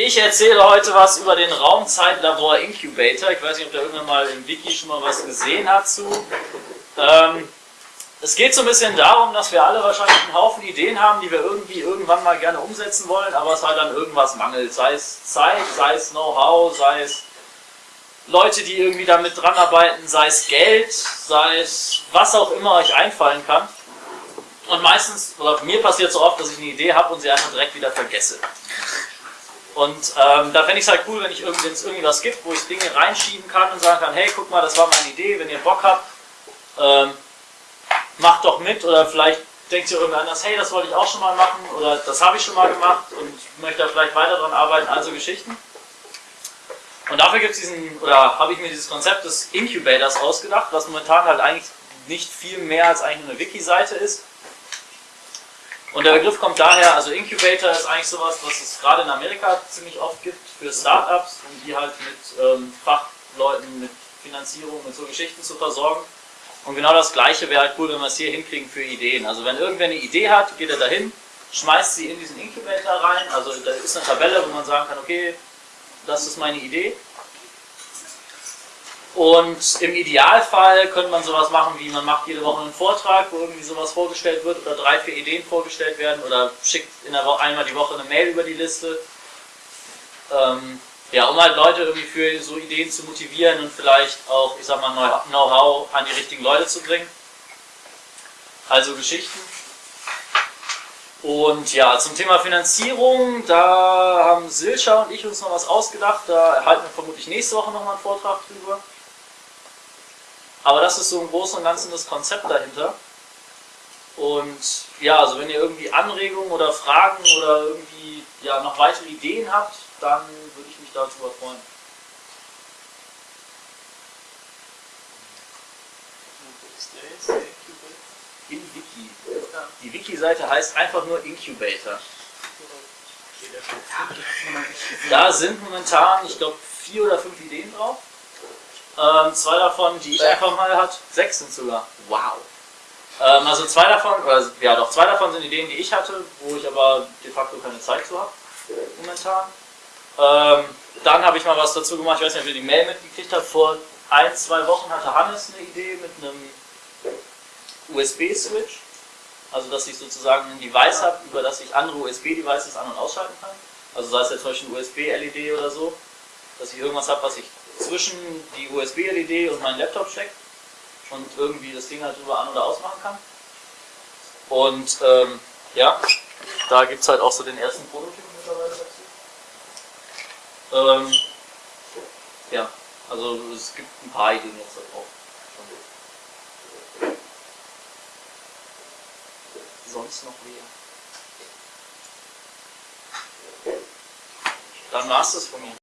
Ich erzähle heute was über den Raumzeitlabor Incubator. Ich weiß nicht, ob da irgendwann mal im Wiki schon mal was gesehen hat zu. Ähm, es geht so ein bisschen darum, dass wir alle wahrscheinlich einen Haufen Ideen haben, die wir irgendwie irgendwann mal gerne umsetzen wollen, aber es halt an irgendwas mangelt. Sei es Zeit, sei es Know-how, sei es Leute, die irgendwie damit dran arbeiten, sei es Geld, sei es was auch immer euch einfallen kann. Und meistens, oder mir passiert so oft, dass ich eine Idee habe und sie einfach direkt wieder vergesse. Und ähm, da fände ich es halt cool, wenn es irgendwie was gibt, wo ich Dinge reinschieben kann und sagen kann, hey, guck mal, das war meine Idee, wenn ihr Bock habt, ähm, macht doch mit oder vielleicht denkt ihr irgendwie anders, hey, das wollte ich auch schon mal machen oder das habe ich schon mal gemacht und möchte da vielleicht weiter dran arbeiten, also Geschichten. Und dafür gibt es diesen, oder habe ich mir dieses Konzept des Incubators ausgedacht, was momentan halt eigentlich nicht viel mehr als eigentlich eine Wiki-Seite ist. Und der Begriff kommt daher, also Incubator ist eigentlich sowas, was es gerade in Amerika ziemlich oft gibt für Startups, um die halt mit ähm, Fachleuten, mit Finanzierung, mit so Geschichten zu versorgen. Und genau das gleiche wäre halt cool, wenn wir es hier hinkriegen für Ideen. Also wenn irgendwer eine Idee hat, geht er dahin, schmeißt sie in diesen Incubator rein, also da ist eine Tabelle, wo man sagen kann, okay, das ist meine Idee. Und im Idealfall könnte man sowas machen, wie man macht jede Woche einen Vortrag, wo irgendwie sowas vorgestellt wird oder drei, vier Ideen vorgestellt werden oder schickt in der Woche, einmal die Woche eine Mail über die Liste. Ähm, ja, um halt Leute irgendwie für so Ideen zu motivieren und vielleicht auch, ich sag mal, Know-how an die richtigen Leute zu bringen. Also Geschichten. Und ja, zum Thema Finanzierung, da haben Silscha und ich uns noch was ausgedacht. Da erhalten wir vermutlich nächste Woche nochmal einen Vortrag drüber. Aber das ist so im Großen und Ganzen das Konzept dahinter. Und ja, also wenn ihr irgendwie Anregungen oder Fragen oder irgendwie ja, noch weitere Ideen habt, dann würde ich mich darüber freuen. In Wiki. Die Wiki-Seite heißt einfach nur Incubator. Da sind momentan, ich glaube, vier oder fünf Ideen drauf. Ähm, zwei davon, die ich einfach mal hat, sechs sind sogar. Wow. Ähm, also zwei davon, oder ja doch, zwei davon sind Ideen, die ich hatte, wo ich aber de facto keine Zeit zu habe, momentan. Ähm, dann habe ich mal was dazu gemacht, ich weiß nicht, ob ihr die Mail mitgekriegt habt, vor ein, zwei Wochen hatte Hannes eine Idee mit einem USB-Switch. Also dass ich sozusagen ein Device habe, über das ich andere USB-Devices an- und ausschalten kann. Also sei es jetzt zum Beispiel ein USB-LED oder so, dass ich irgendwas habe, was ich zwischen die USB-LED und meinen Laptop steckt und irgendwie das Ding halt drüber an- oder ausmachen kann. Und ähm, ja, da gibt es halt auch so den ersten Prototypen mittlerweile dazu. Ähm, ja, also es gibt ein paar Ideen jetzt da drauf. Sonst noch wer? Dann war es das von mir.